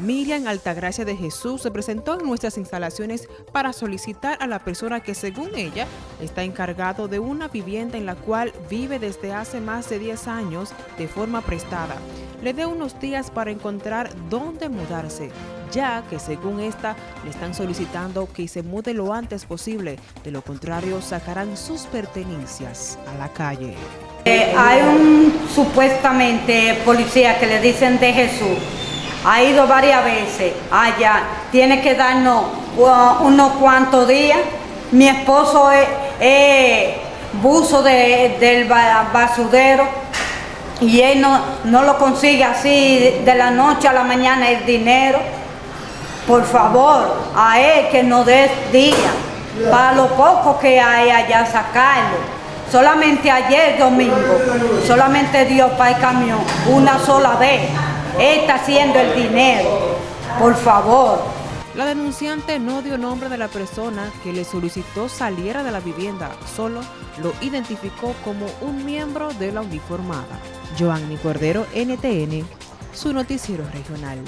Miriam Altagracia de Jesús se presentó en nuestras instalaciones para solicitar a la persona que según ella está encargado de una vivienda en la cual vive desde hace más de 10 años de forma prestada. Le dé unos días para encontrar dónde mudarse, ya que según esta le están solicitando que se mude lo antes posible, de lo contrario sacarán sus pertenencias a la calle. Eh, hay un supuestamente policía que le dicen de Jesús ha ido varias veces. Allá, tiene que darnos uh, unos cuantos días. Mi esposo es, buzo del basudero. Y él no, no lo consigue así de la noche a la mañana el dinero. Por favor, a él que nos dé día para lo poco que hay allá sacarlo. Solamente ayer domingo, solamente dio para el camión. Una sola vez está haciendo el dinero. Por favor. La denunciante no dio nombre de la persona que le solicitó saliera de la vivienda, solo lo identificó como un miembro de la uniformada. Joanny Cordero, NTN, su noticiero regional.